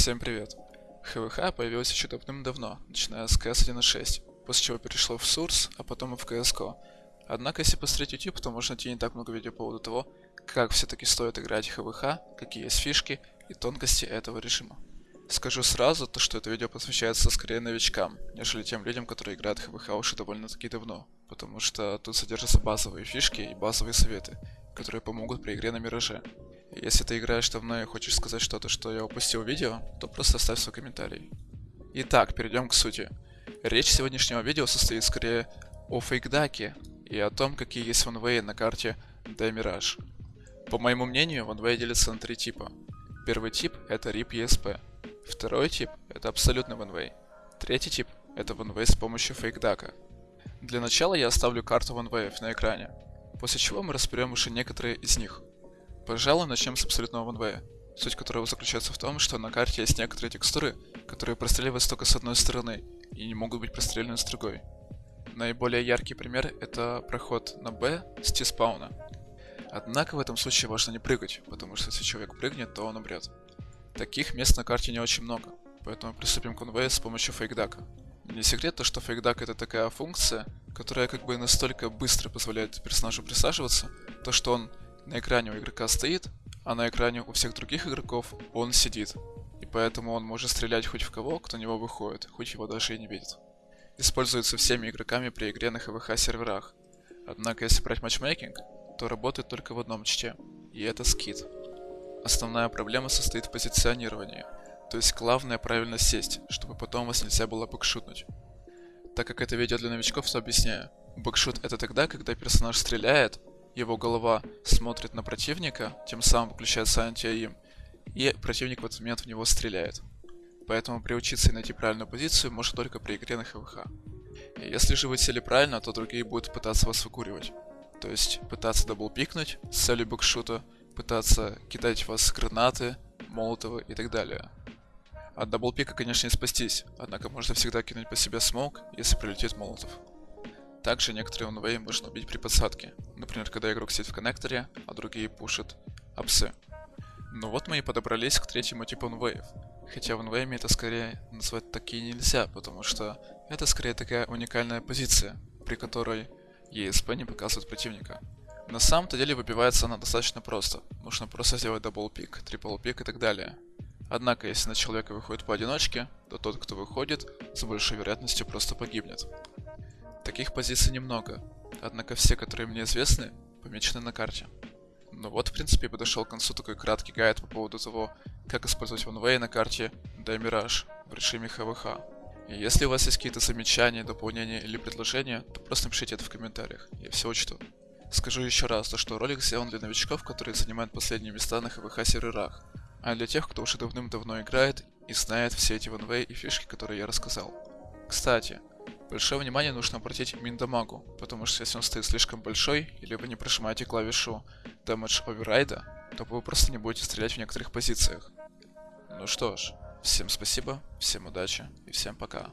Всем привет. ХВХ появилась еще давным-давно, начиная с CS 1.6, после чего перешло в Source, а потом и в CSGO. Однако, если посмотреть YouTube, то можно найти не так много видео по поводу того, как все-таки стоит играть ХВХ, какие есть фишки и тонкости этого режима. Скажу сразу, то, что это видео посвящается скорее новичкам, нежели тем людям, которые играют ХВХ уже довольно-таки давно, потому что тут содержатся базовые фишки и базовые советы, которые помогут при игре на Мираже. Если ты играешь давно и хочешь сказать что-то, что я упустил видео, то просто оставь свой комментарий. Итак, перейдем к сути. Речь сегодняшнего видео состоит скорее о фейкдаке и о том, какие есть ванвеи на карте Mirage. По моему мнению, ванвей делится на три типа. Первый тип это RIP ESP. Второй тип это абсолютный ванвей. Третий тип это ванвей с помощью фейкдака. Для начала я оставлю карту ванвеев на экране, после чего мы разберем уже некоторые из них. Пожалуй, начнем с абсолютного ванвея, суть которого заключается в том, что на карте есть некоторые текстуры, которые простреливаются только с одной стороны и не могут быть прострелены с другой. Наиболее яркий пример это проход на Б с T-спауна. Однако в этом случае важно не прыгать, потому что если человек прыгнет, то он умрет. Таких мест на карте не очень много, поэтому приступим к конвею с помощью фейкдака. Не секрет то, что фейкдак это такая функция, которая как бы настолько быстро позволяет персонажу присаживаться, то что он на экране у игрока стоит, а на экране у всех других игроков он сидит. И поэтому он может стрелять хоть в кого, кто на него выходит, хоть его даже и не видит. Используется всеми игроками при игре на ХВХ серверах. Однако если брать матчмейкинг, то работает только в одном чте, и это скид. Основная проблема состоит в позиционировании, то есть главное правильно сесть, чтобы потом вас нельзя было бэкшутнуть. Так как это видео для новичков, то объясняю. Бэкшут это тогда, когда персонаж стреляет, его голова смотрит на противника, тем самым выключается анти-аим, и противник в этот момент в него стреляет. Поэтому приучиться и найти правильную позицию можно только при игре на ХВХ. И если же вы сели правильно, то другие будут пытаться вас выкуривать. То есть пытаться даблпикнуть с целью бэкшута, пытаться кидать в вас гранаты, молотовы и так далее. От double peek а, конечно, не спастись, однако можно всегда кинуть по себе smoke, если прилетит молотов. Также некоторые one-way можно убить при подсадке, например, когда игрок сидит в коннекторе, а другие пушат апсы. Ну вот мы и подобрались к третьему типу one-way ев. Хотя в это скорее назвать такие нельзя, потому что это скорее такая уникальная позиция, при которой ESP не показывает противника. На самом-то деле выбивается она достаточно просто. Нужно просто сделать double peek, triple peek и так далее. Однако, если на человека выходит поодиночке, то тот, кто выходит, с большей вероятностью просто погибнет. Таких позиций немного, однако все, которые мне известны, помечены на карте. Ну вот, в принципе, подошел к концу такой краткий гайд по поводу того, как использовать OneWay на карте The Mirage в режиме ХВХ. И если у вас есть какие-то замечания, дополнения или предложения, то просто напишите это в комментариях, я все учту. Скажу еще раз, то что ролик сделан для новичков, которые занимают последние места на ХВХ серверах, а для тех, кто уже давным-давно играет и знает все эти OneWay и фишки, которые я рассказал. Кстати, Большое внимание нужно обратить миндамагу, потому что если он стоит слишком большой, или вы не прожимаете клавишу Damage Override, то вы просто не будете стрелять в некоторых позициях. Ну что ж, всем спасибо, всем удачи и всем пока.